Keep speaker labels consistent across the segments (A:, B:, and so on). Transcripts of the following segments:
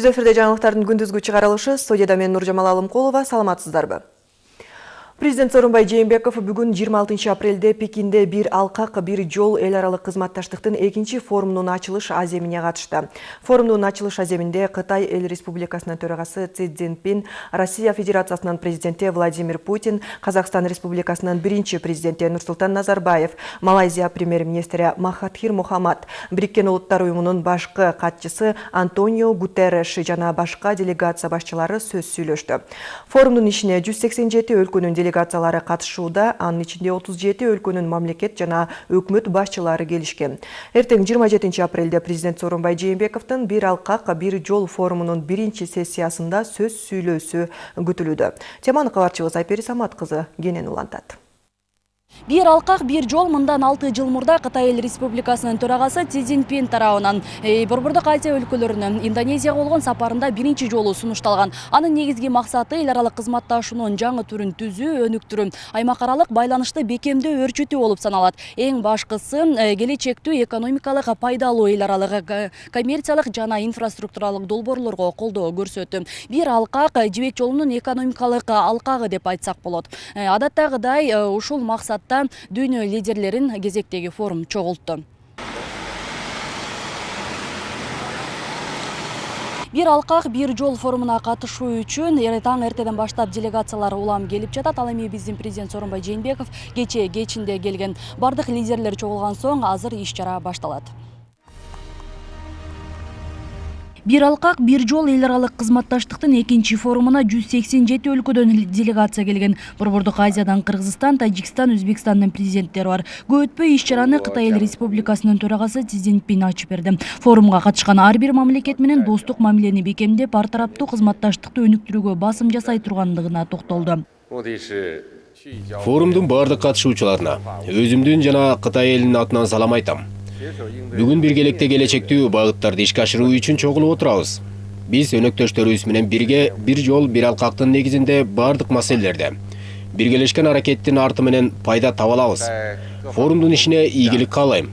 A: түз эфирде жаңылыктардын күндүзгү чыгарылышы студияда мен нуржамал алымкулова саламатсыздарбы? Президент Сооронбай Жээнбеков бүгін 26 апрелде Пекинде бір алқақ, бір жол эл аралык кызматташтыктын экинчи форумунун ачылыш аземине катышты. Форумдун ачылыш аземинде Кытай эл республикасынын төрагасы Си Цзиньпин, Россия Федерациясынын президенти Владимир Путин, Казакстан республикасынын биринчи президенти Нурсултан Назарбаев, Малайзия премьер-министри Махатхир Мухаммад, Бириккен Улуттар уюмунун башкы катчысы Антонио Гутерреш жана башка делегация башчылары сөз сүйлөштү. Форумдун ишине 187 өлкөнүн делегациялары катышууда анын ичинде 37 өлкөнүн мамлекет жана өкмөт башчылары келишкен. Эртең 27 апрелде президент сооронбай жээнбековдун бир алкак бир жол форумунун биринчи сессиясында сөз сүйлөөсү күтүлүүдө. Теманы кабарчыбыз айпери самат кызы кенен улантат.
B: Бир алкак бир жол мындан алты жыл мурда кытай эл республикасынын төрагасы си цзиньпин тарабынан э, борбордук азия өлкөлөрүнө индонезияга болгон сапарында биринчи жолу сунушталган. Анын негизги максаты эл аралык кызматташуунун жаңы түрүн түзүү өнүктүрүү. Аймак аралык байланышты бекемдөө өрчүтүү болуп саналат. Эң башкысы э, келечектүү экономикалык пайдалуу эл аралык э, коммерциялык жана инфраструктуралык долбоорлорго колдоо көрсөтүү бир алкак жибек жолунун экономикалык алкагы деп айтсак болот. Адаттагыдай ушул максат дүйнө лидерлерин кезектеги форум чогултту бир алкак бир жол форумуна катышуу үчүн таң эртеден баштап делегациялар улам келип жатат. Ал эми биздин президент сооронбай жээнбеков кечээ кечинде келген бардык лидерлер чогулган соң азыр иш чара башталат бир алкак бир жол эл аралык кызматташтыктын экинчи форумуна жүз сексен жети өлкөдөн делегация келген. Борбордук азиядан кыргызстан тажикстан өзбекстандын президенттери бар. Көп өтпөй иш чараны кытай эл республикасынын төрагасы си цзиньпин ачып берди. Форумга катышкан ар бир мамлекет менен достук мамилени бекемдеп ар тараптуу кызматташтыкты өнүктүрүүгө басым жасай тургандыгына токтолду.
C: Форумдун баардык катышуучуларына өзүмдүн жана кытай элинин атынан салам айтам. Бүгүн биргеликте келечектүү багыттарды ишке ашыруу үчүн чогулуп отурабыз. Биз өнөктөштөрүбүз менен бирге бир жол бир алкактын негизинде баардык маселелерде. Биргелешкен аракеттин арты менен пайда таба алабыз форумдун ишине каалайм.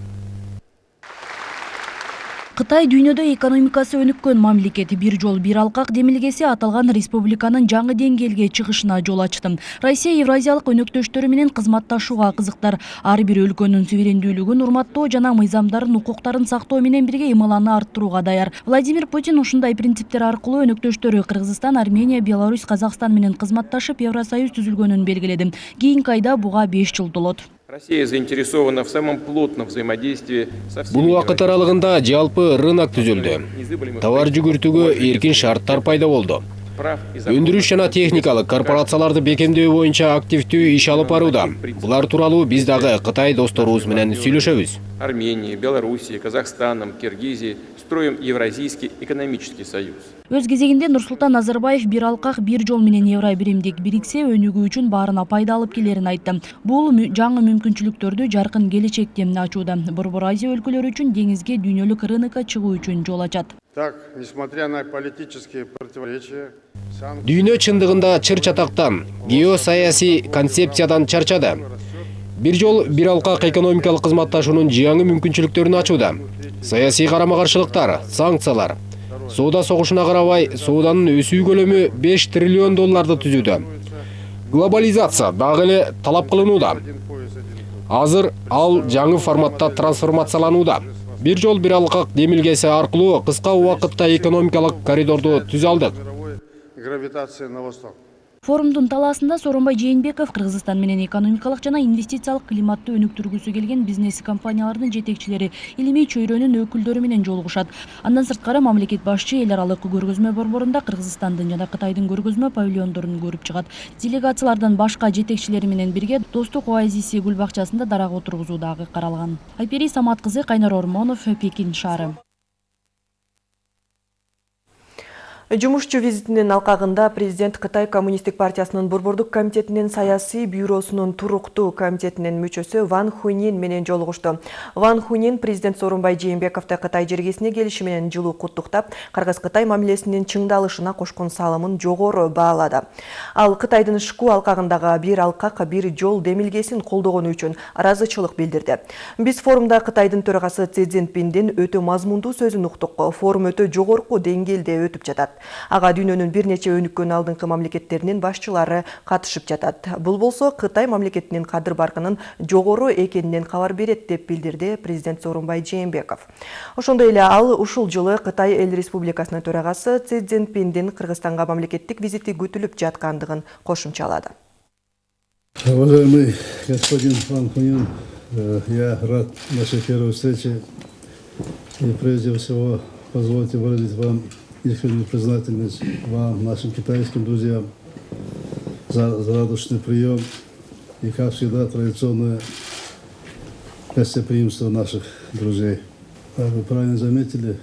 B: Кытай дүйнөдө экономикасы өнүккөн мамлекет бир жол бир алкак демилгеси аталган республиканын жаңы деңгээлге чыгышына жол ачты. Россия евразиялык өнөктөштөрү менен кызматташууга кызыктар ар бир өлкөнүн суверендүүлүгүн урматтоо жана мыйзамдарын укуктарын сактоо менен бирге ымаланы арттырууга даяр. Владимир путин ушундай принциптер аркылуу өнөктөштөрү кыргызстан армения беларусь казакстан менен кызматташып евросоюз түзүлгөнүн белгиледи кийинки айда буга беш жыл толот
D: Россия заинтересована в самом плотном взаимодействии со всеми...
C: Бул вакыт аралыгында жалпы рынок түзүлдү. Товар жүгүртүүгө эркин шарттар пайда болду. Өндүрүш жана техникалык корпорацияларды бекемдөө боюнча активдүү иш алып барууда. Булар тууралуу биз дагы Кытай досторубуз менен сүйлөшөбүз.
D: Армения, Белоруссия, Казахстаном, Киргизией строим Евразийский экономический союз.
B: Өз кезегинде нурсултан назарбаев бир алкак бир жол менен евро биримдик бириксе өнүгүү үчүн баарына пайда алып келерин айтты. Бул жаңы мүмкүнчүлүктөрдү жаркын келечекте ачууда. Борбор азия өлкөлөрү үчүн деңизге дүйнөлүк рынокко чыгуу үчүн жол ачат.
C: Дүйнө чындыгында чыр чатактан геосаясий концепциядан чарчады. Бир жол бир алкак экономикалык кызматташуунун жаңы мүмкүнчүлүктөрүн ачууда. Саясий карама каршылыктар санкциялар. Соода согушуна карабай сооданын өсүү көлөмү 5 триллион долларды түзүүдө. Глобализация дагы эле талап кылынууда. Азыр ал жаңы форматта трансформацияланууда. Бир жол бир алкак демилгеси аркылуу кыска убакытта экономикалык коридорду түзө алдык
E: гравитация на восток.
B: Форумдун талаасында сооронбай жээнбеков кыргызстан менен экономикалык жана инвестициялык климатты өнүктүргүсү келген бизнес компаниялардын жетекчилери илимий чөйрөнүн өкүлдөрү менен жолугушат. Андан сырткары мамлекет башчы эл аралык көргөзмө борборунда кыргызстандын жана кытайдын көргөзмө павильондорун көрүп чыгат. Делегациялардан башка жетекчилери менен бирге достук оазиси гүл бакчасында дарак отургузуу дагы каралган. Айпери самат кызы кайнар ормонов пекин шаары.
A: Жумушчу визитинин алкагында президент Кытай коммунисттик партиясынын борбордук комитетинин саясий бюросунун туруктуу комитетинин мүчөсү Ван Хунин менен жолугушту. Ван Хунин президент Сооронбай Жээнбековду Кытай жергесине келиши менен жылуу куттуктап, Кыргыз-Кытай мамилесинин чыңдалышына кошкон салымын жогору баалады. Ал Кытайдын ШКУ алкагындагы бир алкак бир жол демилгесин колдогону үчүн ыраазычылык билдирди. Биз форумда Кытайдын төрагасы Си Цзиньпиндин өтө мазмундуу сөзүн уктук. Форум өтө жогорку деңгээлде өтүп жатат. Ага дүйнөнүн бир нече өнүккөн алдыңкы мамлекеттеринин башчылары катышып жатат. Бул болсо Кытай мамлекетинин кадыр баркынын жогору экенинен кабар берет деп билдирди президент Сооронбай Жээнбеков. Ошондой эле ал ушул жылы Кытай эл республикасынын төрагасы Си Цзиньпиндин Кыргызстанга мамлекеттик визити күтүлүп жаткандыгын кошумчалады.
F: Уважаемый господин Ван Хунин, э, я рад нашей первой встрече. И прежде всего позвольте выразить вам искреннюю признательность вам, нашим китайским друзьям, за, за радушный прием и, как всегда, традиционное гостеприимство наших друзей. Как вы правильно заметили,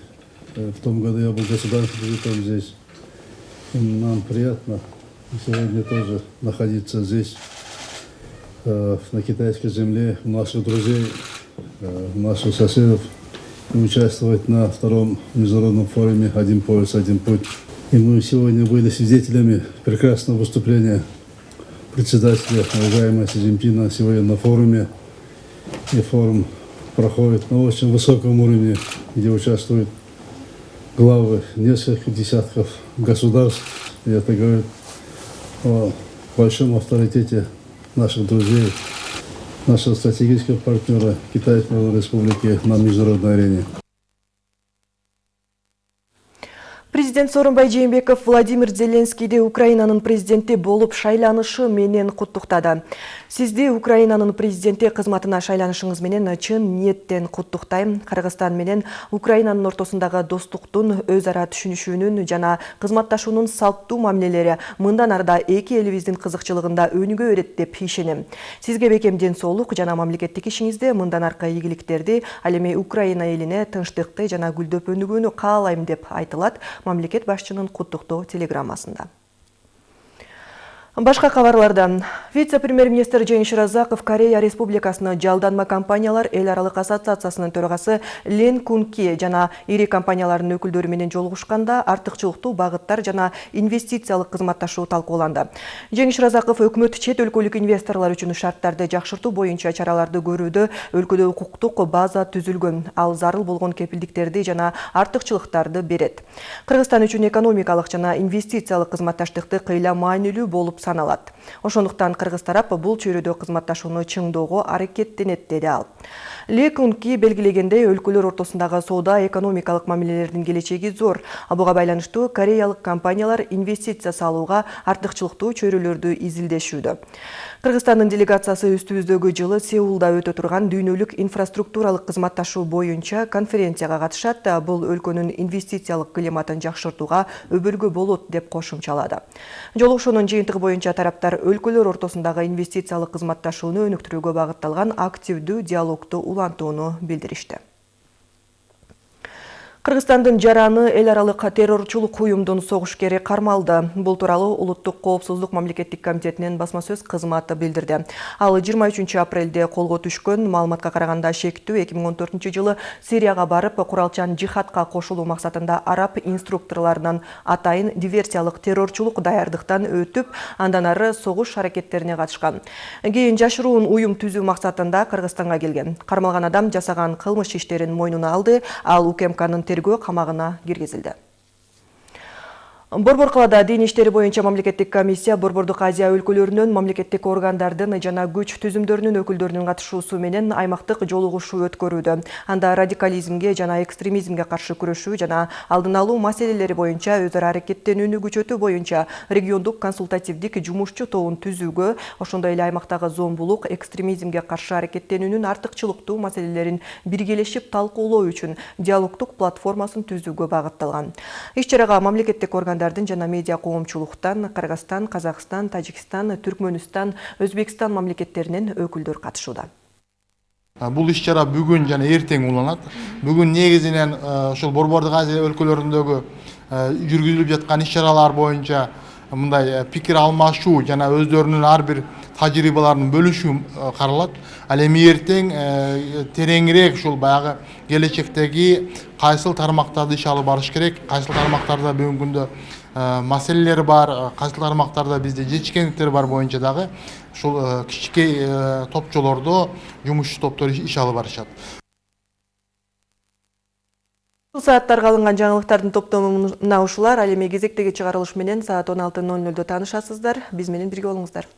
F: в том году я был государственным визитом здесь. И нам приятно сегодня тоже находиться здесь, на китайской земле, у наших друзей, у наших соседов участвовать на втором международном форуме «Один пояс, один путь». И мы сегодня были свидетелями прекрасного выступления председателя, уважаемого Си Цзиньпина, сегодня на форуме. И форум проходит на очень высоком уровне, где участвуют главы нескольких десятков государств. И это говорит о большом авторитете наших друзей, нашего стратегического партнера Китайской Народной Республики на международной арене.
A: Президент Сооронбай Жээнбеков Владимир Зеленскийди Украинанын президенти болуп шайланышы менен куттуктады. Сизди Украинанын президенти кызматына шайланышыңыз менен чын ниеттен куттуктайм. Кыргызстан менен Украинанын ортосундагы достуктун, өз ара түшүнүшүүнүн жана кызматташуунун салттуу мамилелери мындан арда эки элибиздин кызыкчылыгында өнүгө берет деп ишенем. Сизге бекем ден жана мамлекеттик ишиңизде мындан аркы ийгиликтерди, ал Украина элине тынчтыкты деп мамлекет башчынын куттуктоо телеграммасында. Башка кабарлардан вице-премьер-министр Жеңиш Разаков Корея Республикасыны жалданма компаниялар эл аралык ассоциациясынын төрагасы Лен Кунки жана ири компаниялардын өкүлдөрү менен жолугушканда артыкчылыктуу багыттар жана инвестициялык кызматташуу талкууланды. Жеңиш Разаков өкмөт чет өлкөлүк инвесторлор үчүн шарттарды жакшыртуу боюнча чараларды көрүүдө өлкөдө укуктук база түзүлгөн, ал зарыл болгон кепилдиктерди жана артыкчылыктарды берет. Кыргызстан үчүн экономикалык жана инвестициялык кызматташтыкты кыйла маанилүү болуп саналат. Ошондуктан кыргыз тарап бул чөйрөдө кызматташууну чыңдоого аракеттенет деди ал. Лекунки белгилегендей өлкөлөр ортосундагы соода экономикалык мамилелердин келечеги зор. Буга байланыштуу кореялык компаниялар инвестиция салууга артыкчылыктуу чөйрөлөрдү изилдешүүдө. Кыргызстандын делегациясы үстүбүздөгү жылы Сеулда өтө турган дүйнөлүк инфраструктуралык кызматташуу боюнча конференцияга катышат. Бул өлкөнүн инвестициялык климатын жакшыртууга өбөлгө болот деп кошумчалады. Жолугушуунун жыйынтыгы боюнча тараптар өлкөлөр ортосундагы инвестициялык кызматташууну өнүктүрүүгө багытталган активдүү диалогду улантууну билдиришти. Кыргызстандын жараны эл аралык террорчулук уюмдун согушкери кармалды. Бул тууралуу Улуттук коопсуздук мамлекеттик комитетинин басма сөз кызматы билдирди. Ал 23 апрелде колго түшкөн маалыматка караганда шектүү 2014 жылы Сирияга барып, куралчан жихадка кошулуу максатында араб инструкторлорунан атайын диверсиялык террорчулук даярдыктан өтүп, андан ары согуш аракеттерине катышкан. Кийин жашыруун уюм түзүү максатында Кыргызстанга келген. Кармалган адам жасаган кылмыш иштерин мойнуна алды, ал УКМКнын тергөө камагына киргизилди борбор калаада дин иштери боюнча мамлекеттик комиссия борбордук азия өлкөлөрүнөн мамлекеттик органдардын жана күч түзүмдөрүнүн өкүлдөрүнүн катышуусу менен аймактык жолугушуу өткөрүүдө. Анда радикализмге жана экстремизмге каршы күрөшүү жана алдын алуу маселелери боюнча өз ара аракеттенүүнү күчөтүү боюнча региондук консультативдик жумушчу тобун түзүүгө ошондой эле аймактагы зомбулук экстремизмге каршы аракеттенүүнүн артыкчылыктуу маселелерин биргелешип талкуулоо үчүн диалогдук платформасын түзүүгө багытталган. Иш чарага мамлекеттик органдар жана медиа коомчулуктан Кыргызстан, Казакстан, Тажикстан, Түркмөнстан, Өзбекстан мамлекеттеринен өкүлдөр катышууда.
G: Бул иш чара бүгүн жана эртең уланат. Бүгүн негизинен ошол Борбордук Азия өлкөлөрүндөгү жүргүзүлүп жаткан иш чаралар боюнча мындай пикир алмашуу жана өздөрүнүн ар бир тажрыйбаларын бөлүшүү каралат. Ал эми эртең тереңирээк ушул баягы келечектеги кайсыл тармактарды иш алып барыш керек, кайсыл тармактарда бүгүнкү күндө маселелер бар, кайсыл тармактарда бизде жетишкендиктер бар боюнча дагы ушул кичинекей топчолордо жумуш топтор иш алып барышат.
A: Бұл сааттарға алынған жаңылықтардың топтомы мына ушулар. Ал эми кезектеги чыгарылыш менен саат 16.00 танышасыздар. Биз менен бирге болуңуздар.